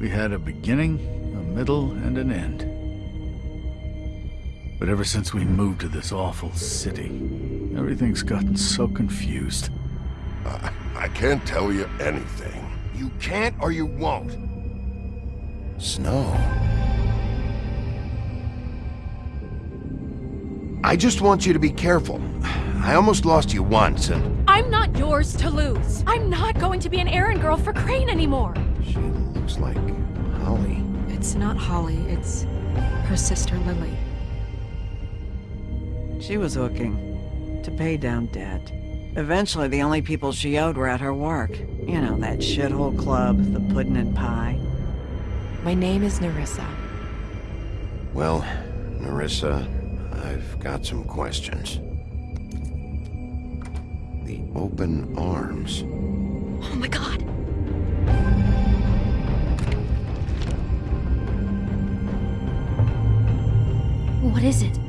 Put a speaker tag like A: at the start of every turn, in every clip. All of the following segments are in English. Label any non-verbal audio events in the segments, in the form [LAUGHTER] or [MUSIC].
A: We had a beginning, a middle, and an end. But ever since we moved to this awful city, everything's gotten so confused.
B: I, I can't tell you anything.
C: You can't or you won't.
B: Snow.
C: I just want you to be careful. I almost lost you once, and...
D: I'm not yours to lose. I'm not going to be an errand girl for Crane anymore.
B: She looks like Holly.
E: It's not Holly, it's her sister Lily.
F: She was hooking to pay down debt. Eventually, the only people she owed were at her work. You know, that shithole club, the pudding and pie.
E: My name is Nerissa.
B: Well, Nerissa, I've got some questions. The open arms.
D: Oh my god. What is it?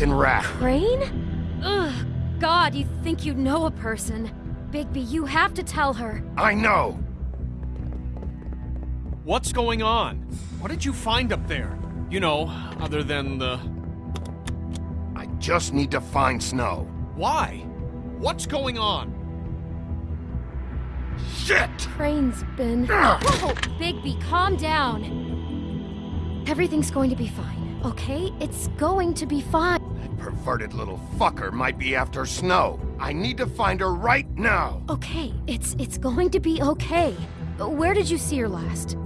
C: Fucking rat.
D: Crane? Ugh. God, you think you know a person. Bigby, you have to tell her.
C: I know.
G: What's going on? What did you find up there? You know, other than the...
C: I just need to find Snow.
G: Why? What's going on?
C: Shit!
D: Crane's been... Whoa! Bigby, calm down. Everything's going to be fine, okay? It's going to be fine.
C: Perverted little fucker might be after Snow. I need to find her right now.
D: Okay, it's it's going to be okay. Where did you see her last?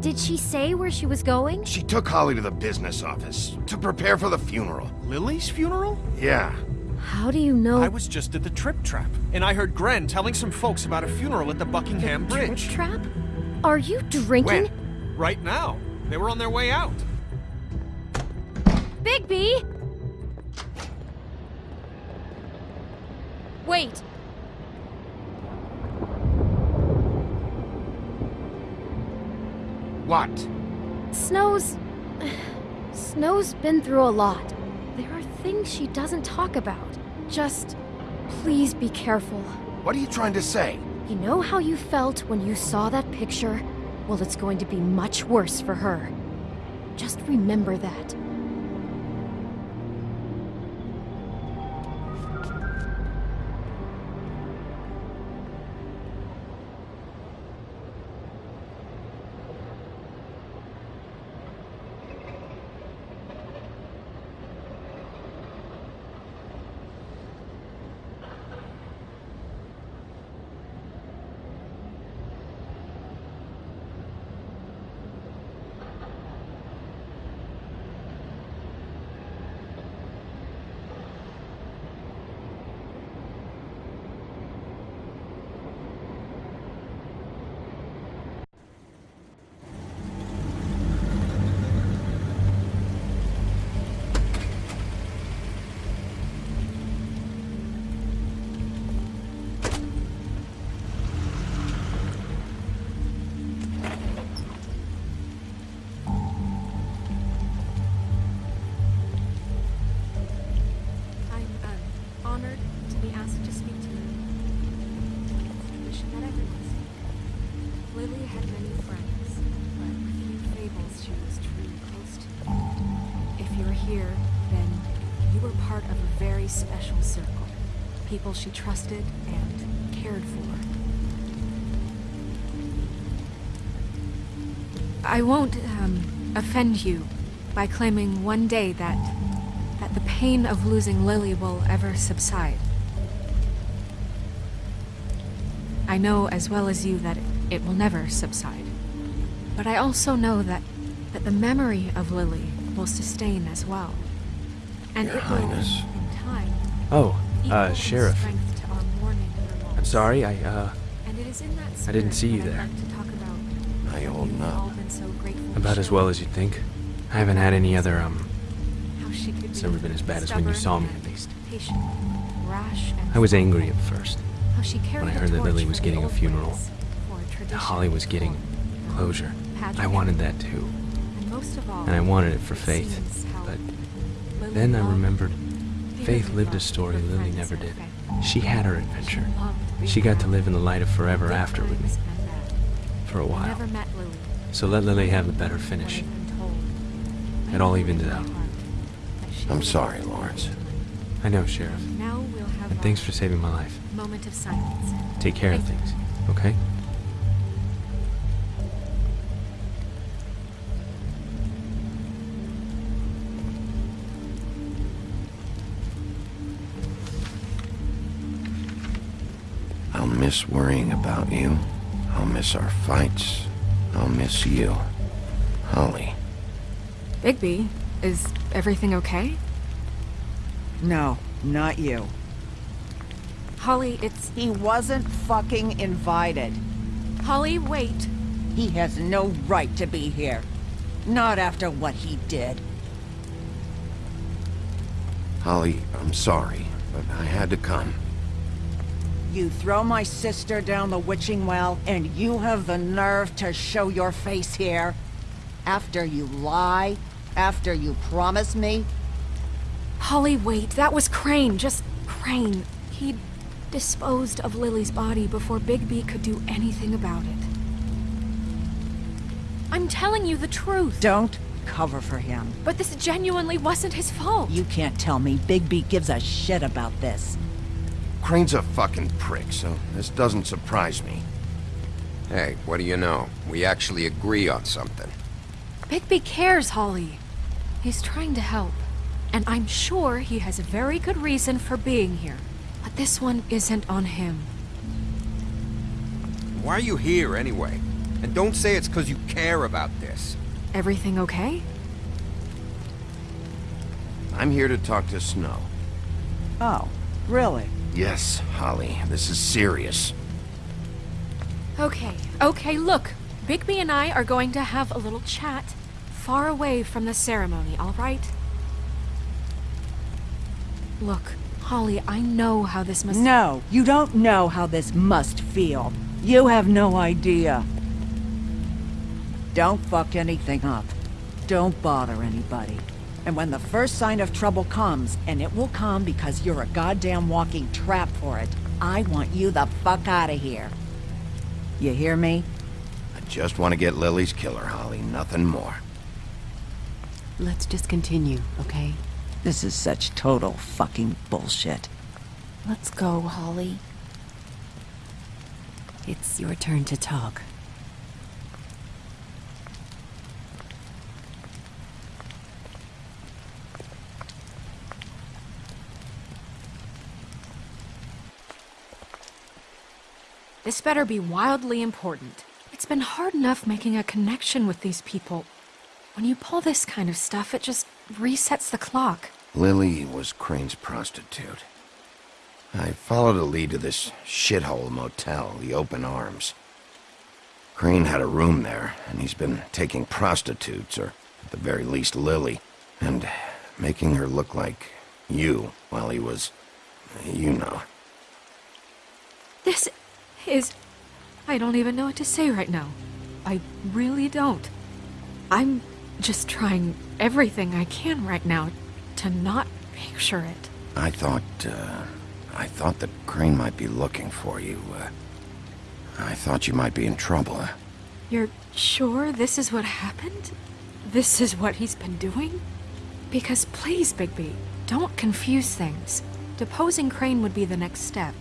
D: Did she say where she was going?
C: She took Holly to the business office to prepare for the funeral.
G: Lily's funeral?
C: Yeah.
D: How do you know?
G: I was just at the Trip Trap, and I heard Gren telling some folks about a funeral at the Buckingham
D: Trip
G: Bridge.
D: trap? Are you drinking?
C: When?
G: Right now. They were on their way out.
D: Bigby! Wait.
C: What?
D: Snow's... Snow's been through a lot. There are things she doesn't talk about. Just... Please be careful.
C: What are you trying to say?
D: You know how you felt when you saw that picture? Well, it's going to be much worse for her. Just remember that. She trusted and cared for. I won't um, offend you by claiming one day that that the pain of losing Lily will ever subside. I know as well as you that it, it will never subside. But I also know that that the memory of Lily will sustain as well. And
H: Your
D: it
H: Highness.
D: will, in time,
H: Oh,
D: equal
H: uh, Sheriff.
D: strength to our mourning her loss.
H: I'm sorry, I, uh,
D: And it is in that
H: I didn't see you
D: that I'd
H: there.
D: like to talk about
B: How you holding
D: We've
B: up?
D: been so grateful
H: about as well as you'd think. I haven't had any other, um,
D: How she could
H: It's never been as bad as when you saw me, at least.
D: Patient, rash, and
H: I was angry at first.
D: When
H: I heard that Lily was getting a funeral.
D: ways, for tradition,
H: Holly was getting closure. I wanted that too.
D: And most of all,
H: And I wanted it for Faith. But then I remembered
D: dearly
H: Faith lived a story Lily never did. She had her adventure. She got to live in the light of forever after with me.
D: times and bad.
H: For a while.
D: never met Lily.
H: So let Lily have a better finish.
D: When I've been told, I
H: It all evened it out.
D: heart that she
B: I'm sorry, Lawrence.
H: I know, Sheriff.
D: Now we'll have
H: And thanks for saving my life.
D: moment of silence.
H: Take care of things, okay?
B: Miss worrying about you. I'll miss our fights. I'll miss you. Holly.
D: Bigby, is everything okay?
F: No, not you.
D: Holly, it's
F: He wasn't fucking invited.
D: Holly. Wait.
F: He has no right to be here. Not after what he did.
B: Holly, I'm sorry, but I had to come.
F: You throw my sister down the witching well, and you have the nerve to show your face here? After you lie? After you promise me?
D: Holly, wait. That was Crane. Just Crane. He disposed of Lily's body before Bigby could do anything about it. I'm telling you the truth.
F: Don't cover for him.
D: But this genuinely wasn't his fault.
F: You can't tell me Bigby gives a shit about this.
C: Crane's a fucking prick, so this doesn't surprise me.
I: Hey, what do you know? We actually agree on something.
D: Bigby cares, Holly. He's trying to help. And I'm sure he has a very good reason for being here. But this one isn't on him.
I: Why are you here anyway? And don't say it's because you care about this.
D: Everything okay?
C: I'm here to talk to Snow.
F: Oh, really?
C: Yes, Holly, this is serious.
D: Okay, okay, look. Bigby and I are going to have a little chat far away from the ceremony, all right? Look, Holly, I know how this must.
F: No, you don't know how this must feel. You have no idea. Don't fuck anything up. Don't bother anybody. And when the first sign of trouble comes, and it will come because you're a goddamn walking trap for it, I want you the fuck out of here. You hear me?
C: I just want to get Lily's killer, Holly, nothing more.
J: Let's just continue, okay?
F: This is such total fucking bullshit.
J: Let's go, Holly. It's your turn to talk.
D: This better be wildly important. It's been hard enough making a connection with these people. When you pull this kind of stuff, it just resets the clock.
C: Lily was Crane's prostitute. I followed a lead to this shithole motel, the Open Arms. Crane had a room there, and he's been taking prostitutes, or at the very least Lily, and making her look like you while he was, you know.
D: This is. I don't even know what to say right now. I really don't. I'm just trying everything I can right now to not picture it.
C: I thought, uh, I thought that Crane might be looking for you. Uh, I thought you might be in trouble.
D: You're sure this is what happened? This is what he's been doing? Because please, Bigby, don't confuse things. Deposing Crane would be the next step.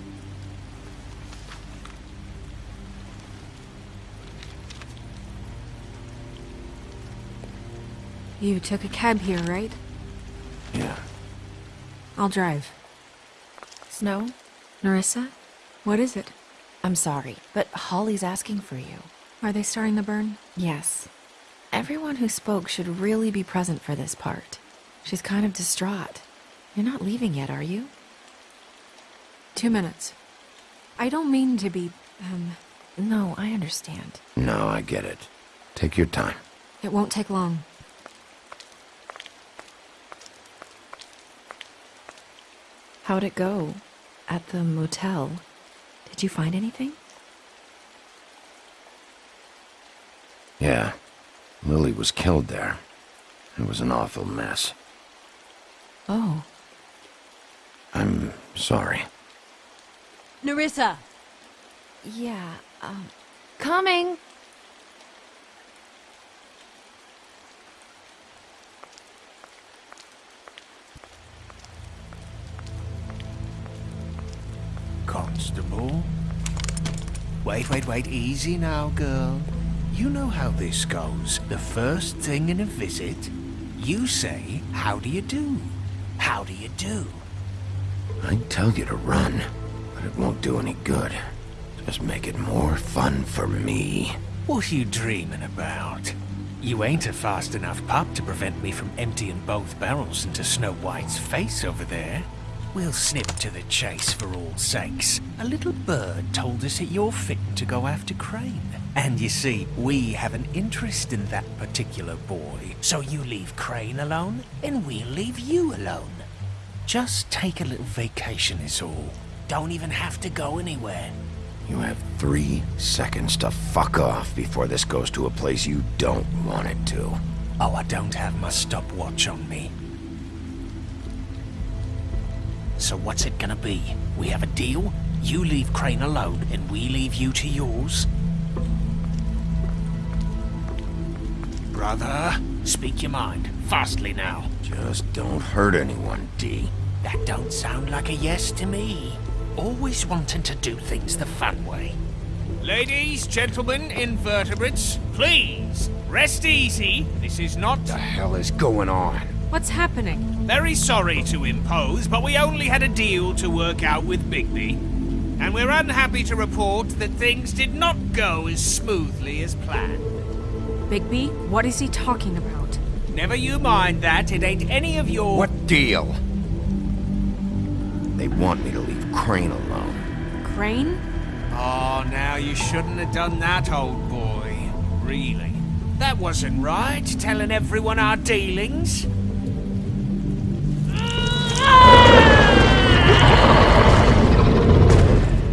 D: You took a cab here, right?
C: Yeah.
D: I'll drive.
J: Snow,
D: Nerissa? What is it?
J: I'm sorry, but Holly's asking for you.
D: Are they starting the burn?
J: Yes. Everyone who spoke should really be present for this part. She's kind of distraught. You're not leaving yet, are you?
D: Two minutes. I don't mean to be, um,
J: No, I understand.
C: No, I get it. Take your time.
D: it won't take long.
J: How'd it go? At the motel? Did you find anything?
C: Yeah. Lily was killed there. It was an awful mess.
J: Oh,
C: I'm sorry.
F: Nerissa!
J: yeah, um, coming!
K: Wait, wait, wait. Easy now, girl. You know how this goes. The first thing in a visit, you say, How do you do? How do you do?
C: I'd tell you to run, but it won't do any good. Just make it more fun for me.
K: What are you dreaming about? You ain't a fast enough pup to prevent me from emptying both barrels into Snow White's face over there. We'll snip to the chase for all sakes. A little bird told us that you're fitting to go after Crane. And you see, we have an interest in that particular boy. So you leave Crane alone, and we'll leave you alone. Just take a little vacation is all. Don't even have to go anywhere.
C: You have three seconds to fuck off before this goes to a place you don't want it to.
K: Oh, I don't have my stopwatch on me. So what's it gonna be? We have a deal? You leave Crane alone, and we leave you to yours? Brother, speak your mind. Fastly now.
C: Just don't hurt anyone, D.
K: That don't sound like a yes to me. Always wanting to do things the fun way. Ladies, gentlemen, invertebrates, please, rest easy. This is not...
C: The hell is going on?
D: What's happening?
K: Very sorry to impose, but we only had a deal to work out with Bigby. And we're unhappy to report that things did not go as smoothly as planned.
D: Bigby, what is he talking about?
K: Never you mind that, it ain't any of your...
C: What deal? They want me to leave Crane alone.
D: Crane?
K: Oh, now you shouldn't have done that, old boy. Really. That wasn't right, telling everyone our dealings.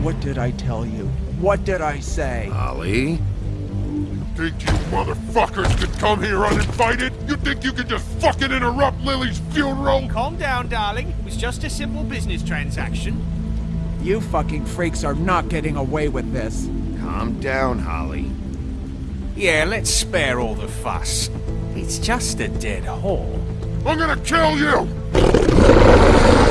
L: What did I tell you? What did I say?
C: Ollie?
M: Think you motherfuckers could come here uninvited? You think you can just fucking interrupt Lily's funeral?
K: Calm down, darling. It was just a simple business transaction.
L: You fucking freaks are not getting away with this.
C: Calm down, Holly.
K: Yeah, let's spare all the fuss. It's just a dead hole.
M: I'm gonna kill you!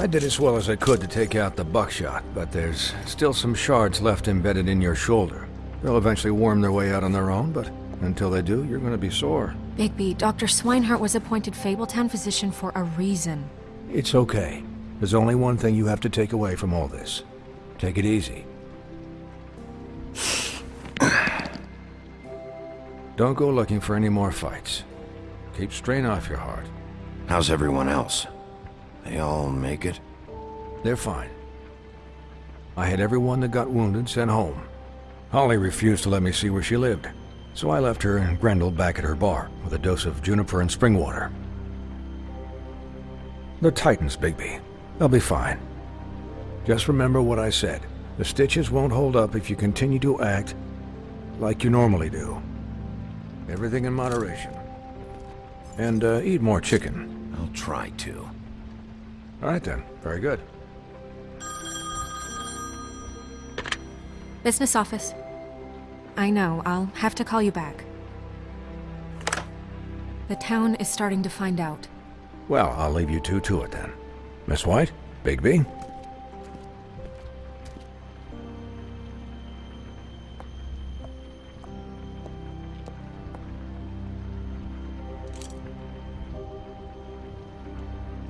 K: I
N: did as well as I could to take out the buckshot, but there's still some shards left embedded in your shoulder. They'll eventually worm their way out on their own, but until they do, you're gonna be sore.
D: Bigby, Dr. Swineheart was appointed Fabletown physician for a reason.
N: It's okay. There's only one thing you have to take away from all this. Take it easy. [COUGHS] Don't go looking for any more fights. Keep strain off your heart.
C: How's everyone else? They all make it?
N: They're fine. I had everyone that got wounded sent home. Holly refused to let me see where she lived, so I left her and Grendel back at her bar with a dose of juniper and spring water. They're Titans, Bigby. They'll be fine. Just remember what I said. The stitches won't hold up if you continue to act like you normally do. Everything in moderation. And uh, eat more chicken.
C: I'll try to.
N: All right then. Very good.
D: Business office. I know, I'll have to call you back. The town is starting to find out.
N: Well, I'll leave you two to it then. Miss White? Bigby?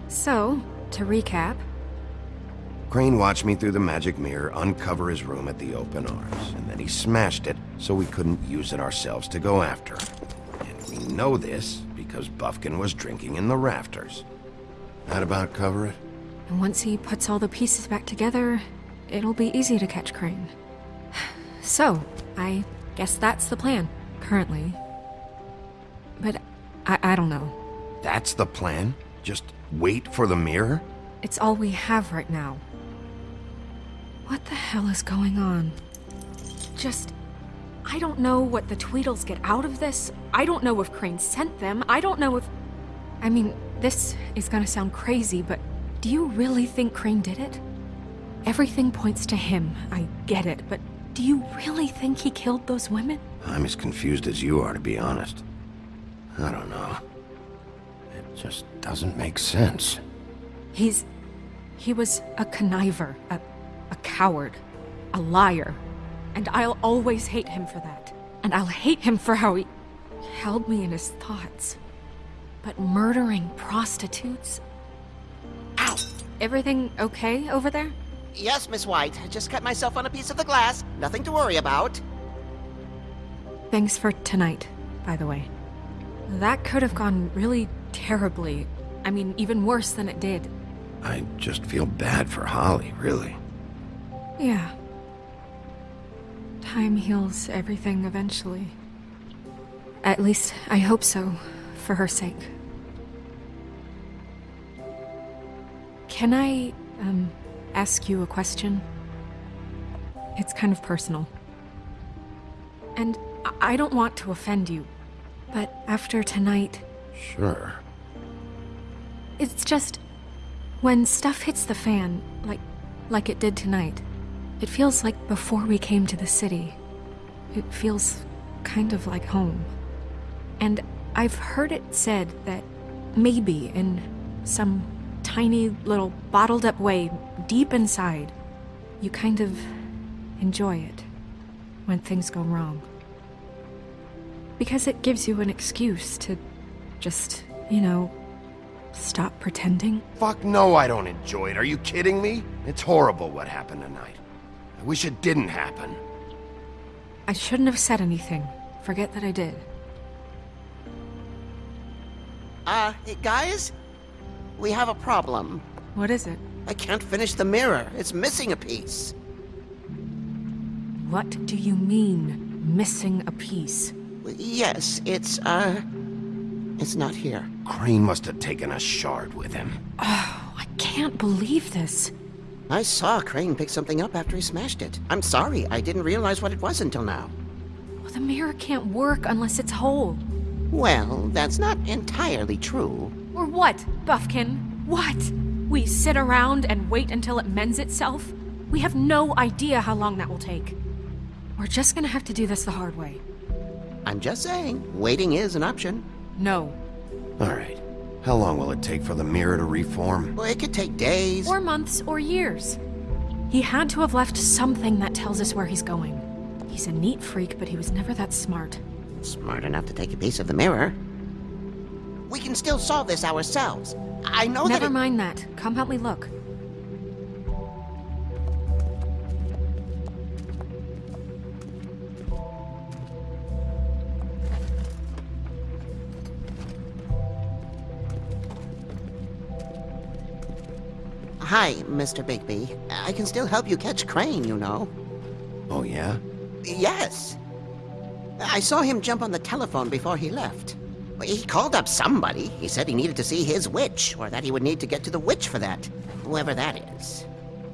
D: So, to recap,
C: Crane watched me through the magic mirror uncover his room at the open arms, and then he smashed it so we couldn't use it ourselves to go after. And we know this because Buffkin was drinking in the rafters. That about cover it?
D: and once he puts all the pieces back together, it'll be easy to catch Crane. [SIGHS] So, I guess that's the plan, currently. But I, I don't know.
C: That's the plan? Just wait for the mirror?
D: It's all we have right now. What the hell is going on? Just. I don't know what the Tweedles get out of this. I don't know if Crane sent them. I don't know if. I mean, this is gonna sound crazy, but do you really think Crane did it? Everything points to him. I get it, but do you really think he killed those women?
C: I'm as confused as you are, to be honest. I don't know. It just doesn't make sense.
D: He's. He was a conniver, a, a coward, a liar. And I'll always hate him for that. And I'll hate him for how he held me in his thoughts. But murdering prostitutes? Ow! Everything okay over there?
O: Yes, Miss White. I just cut myself on a piece of the glass. Nothing to worry about.
D: Thanks for tonight, by the way. That could have gone really terribly. I mean, even worse than it did.
C: I just feel bad for Holly, really.
D: Yeah. Time heals everything eventually. At least, I hope so, for her sake. Can I, um, ask you a question? It's kind of personal. And I- don't want to offend you, but after tonight,
C: Sure.
D: It's just when stuff hits the fan, like like it did tonight. It feels like before we came to the city. It feels kind of like home. And I've heard it said that maybe in some tiny little bottled up way deep inside, you kind of enjoy it when things go wrong. Because it gives you an excuse to just, you know, stop pretending.
C: Fuck no, I don't enjoy it. Are you kidding me? It's horrible what happened tonight. I wish it didn't happen.
D: I shouldn't have said anything. Forget that I did.
O: Uh, guys? We have a problem.
D: What is it?
O: I can't finish the mirror. It's missing a piece.
D: What do you mean, missing a piece?
O: Yes, it's, uh... It's not here.
C: Crane must have taken a shard with him.
D: Oh, I can't believe this.
O: I saw Crane pick something up after he smashed it. I'm sorry, I didn't realize what it was until now.
D: Well, the mirror can't work unless it's whole.
O: Well, that's not entirely true.
D: Or what, Buffkin? What? We sit around and wait until it mends itself? We have no idea how long that will take. We're just gonna have to do this the hard way.
O: I'm just saying, waiting is an option.
D: No.
C: All right. How long will it take for the mirror to reform?
O: Well, it could take days.
D: Or months, or years. He had to have left something that tells us where he's going. He's a neat freak, but he was never that smart.
O: Smart enough to take a piece of the mirror. We can still solve this ourselves. I know that
D: Never mind that. Come help me look.
O: Hi, Mr. Bigby. I can still help you catch Crane, you know.
C: Oh, yeah?
O: Yes. I saw him jump on the telephone before he left. He called up somebody. He said he needed to see his witch, or that he would need to get to the witch for that. Whoever that is.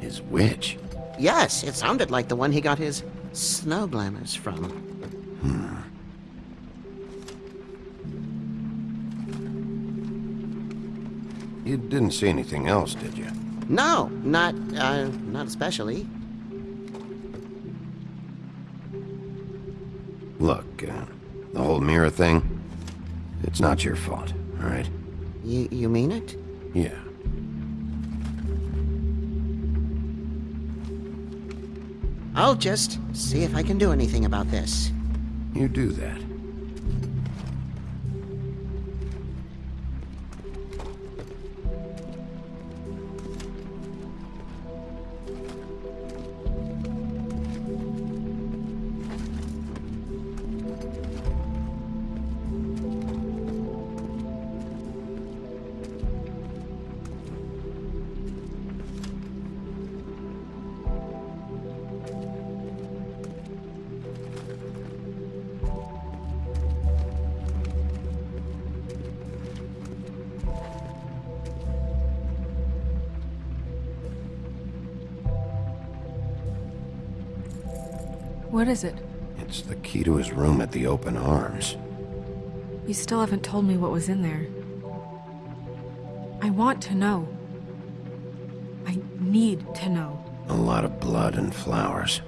C: His witch?
O: Yes, it sounded like the one he got his snow glamours from. Hmm.
C: You didn't see anything else, did you?
O: No, not, uh, not especially.
C: Look, uh, the whole mirror thing, it's not your fault, all right?
O: You, you mean it?
C: Yeah.
O: I'll just see if I can do anything about this.
C: You do that.
D: What is it?
C: It's the key to his room at the open arms.
D: You still haven't told me what was in there. I want to know. I need to know.
C: A lot of blood and flowers.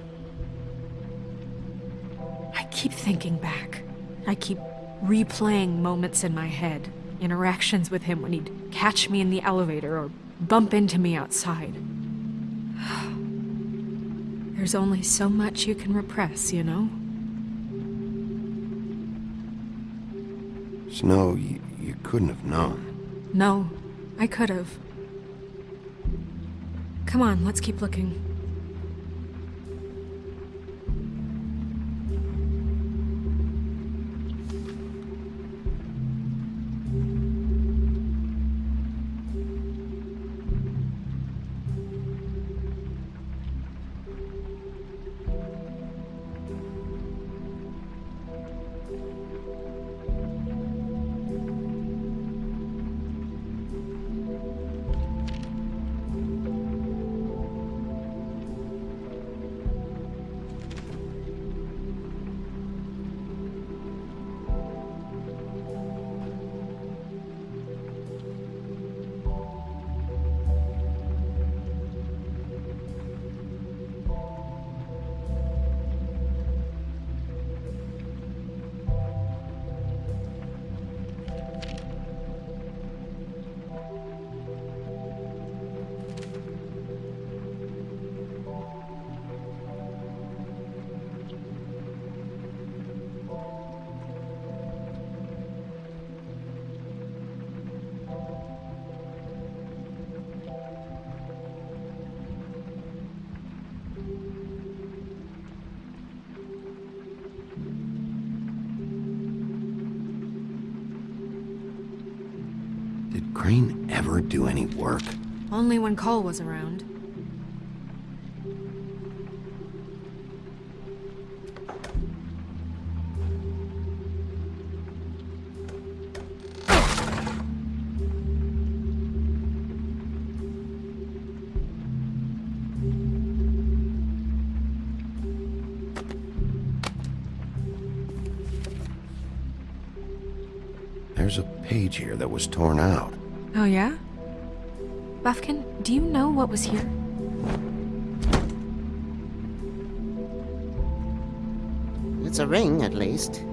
D: I keep thinking back. I keep replaying moments in my head. Interactions with him when he'd catch me in the elevator or bump into me outside. There's only so much you can repress, you know?
C: Snow, you, you couldn't have known.
D: No, I could have. Come on, let's keep looking.
C: Ever do any work?
D: Only when Cole was around.
C: There's a page here that was torn out.
D: Oh, yeah? Buffkin, do you know what was here?
O: It's a ring, at least.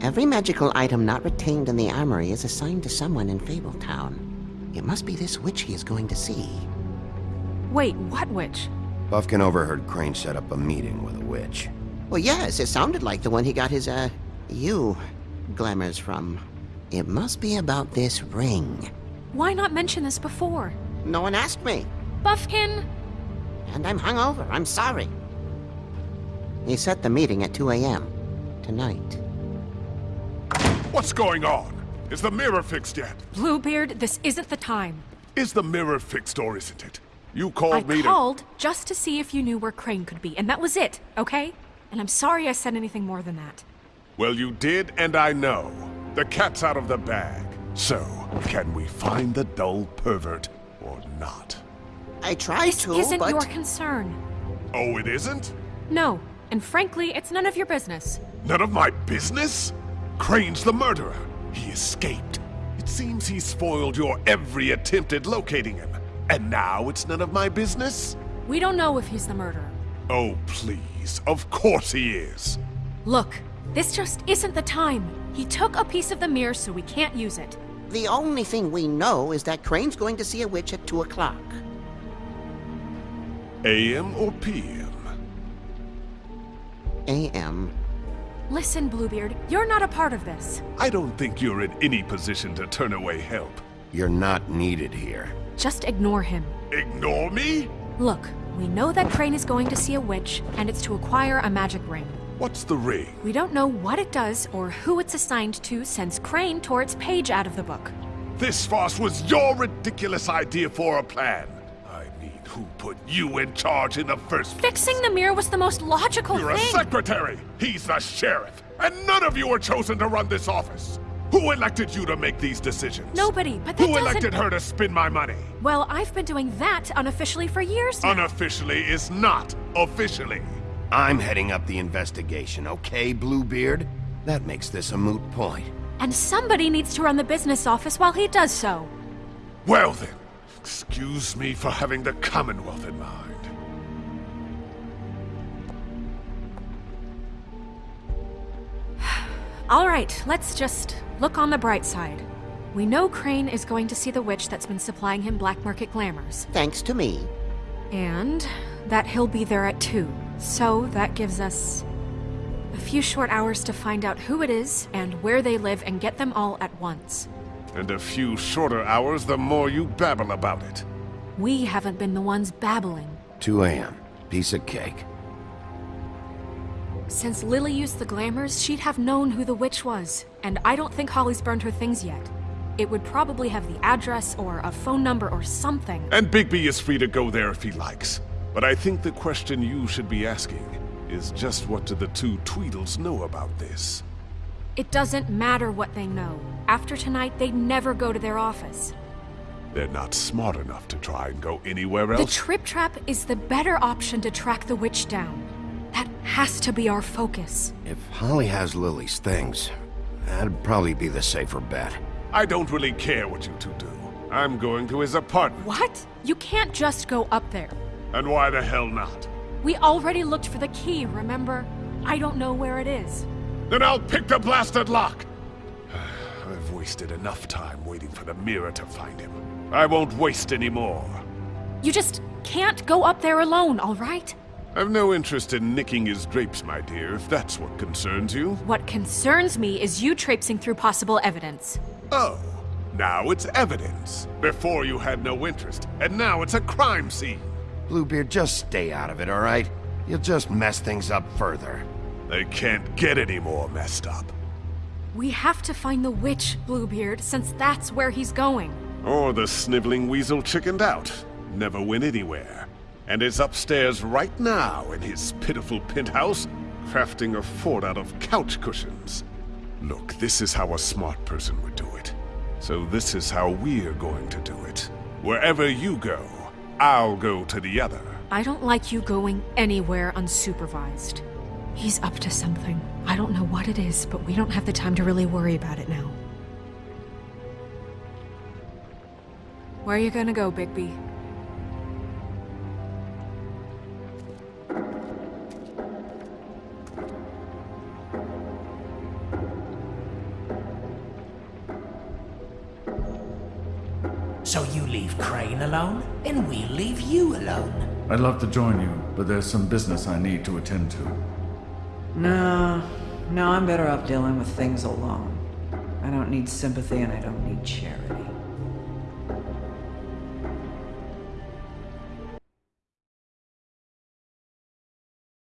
O: Every magical item not retained in the armory is assigned to someone in Fabletown. It must be this witch he is going to see.
J: Wait, what witch?
C: Buffkin overheard Crane set up a meeting with a witch.
O: Well, yes, it sounded like the one he got his, uh, you glamours from. It must be about this ring.
D: Why not mention this before?
O: No one asked me.
D: Buffkin!
O: And I'm hungover. I'm sorry. He set the meeting at 2 a.m. tonight.
M: What's going on? Is the mirror fixed yet?
D: Bluebeard, this isn't the time.
M: Is the mirror fixed or isn't it? You called
D: I
M: me I
D: called just to see if you knew where Crane could be, and that was it, okay? And I'm sorry I said anything more than that.
M: Well, you did, and I know. The cat's out of the bag. So, can we find the dull pervert or not?
O: I try
D: this
O: to,
D: isn't
O: but...
D: your concern.
M: Oh, it isn't?
D: No, and frankly, it's none of your business.
M: None of my business? Crane's the murderer. He escaped. It seems he spoiled your every attempt at locating him. And now it's none of my business?
D: We don't know if he's the murderer.
M: Oh, please. Of course he is.
D: Look, this just isn't the time. He took a piece of the mirror, so we can't use it.
O: The only thing we know is that Crane's going to see a witch at 2 o'clock.
M: AM or PM?
O: AM.
D: Listen, Bluebeard, you're not a part of this.
M: I don't think you're in any position to turn away help.
C: You're not needed here.
D: Just ignore him.
M: Ignore me?
D: Look, we know that Crane is going to see a witch, and it's to acquire a magic ring.
M: What's the ring?
D: We don't know what it does or who it's assigned to since Crane tore its page out of the book.
M: This farce was your ridiculous idea for a plan. I mean, who put you in charge in the first place?
D: Fixing the mirror was the most logical thing.
M: You're a secretary. He's the sheriff. And none of you were chosen to run this office. Who elected you to make these decisions?
D: Nobody, but
M: Who
D: doesn't...
M: elected her to spend my money?
D: Well, I've been doing that unofficially for years now.
M: Unofficially is not officially.
C: I'm heading up the investigation, okay, Bluebeard? That makes this a moot point.
D: and somebody needs to run the business office while he does so.
M: Well then, excuse me for having the Commonwealth in mind. [SIGHS]
D: All right, let's just look on the bright side. We know Crane is going to see the witch that's been supplying him black market glamours.
O: Thanks to me.
D: And that he'll be there at 2. So that gives us a few short hours to find out who it is and where they live and get them all at once.
M: And a few shorter hours the more you babble about it.
D: We haven't been the ones babbling.
C: 2 a.m. Piece of cake.
D: Since Lily used the glamours, she'd have known who the witch was. And I don't think Holly's burned her things yet. It would probably have the address or a phone number or something.
M: And Bigby is free to go there if he likes. But I think the question you should be asking is just what do the two Tweedles know about this?
D: It doesn't matter what they know. After tonight, they'd never go to their office.
M: They're not smart enough to try and go anywhere else. The.
D: Trip Trap is the better option to track the witch down. That has to be our focus.
C: If Holly has Lily's things, that'd probably be the safer bet.
M: I don't really care what you two do. I'm going to his apartment.
D: What? You can't just go up there.
M: And why the hell not?
D: We already looked for the key, remember? I don't know where it is.
M: Then I'll pick the blasted lock! [SIGHS] I've wasted enough time waiting for the mirror to find him. I won't waste any more.
D: You just can't go up there alone, all right?
M: I've no interest in nicking his drapes, my dear, if that's what concerns you.
D: What concerns me is you traipsing through possible evidence.
M: Oh, now it's evidence. Before you had no interest, and now it's a crime scene.
C: Bluebeard, just stay out of it, alright? You'll just mess things up further.
M: They can't get any more messed up.
D: We have to find the witch, Bluebeard, since that's where he's going.
M: Or the sniveling weasel chickened out. Never went anywhere. And is upstairs right now in his pitiful penthouse, crafting a fort out of couch cushions. Look, this is how a smart person would do it. So this is how we're going to do it. Wherever you go, I'll go to the other.
D: I don't like you going anywhere unsupervised. He's up to something. I don't know what it is, but we don't have the time to really worry about it now. Where are you gonna go, Bigby?
K: And we leave you alone.
A: I'd love to join you, but there's some business I need to attend to.
F: No, no, I'm better off dealing with things alone. I don't need sympathy and I don't need charity.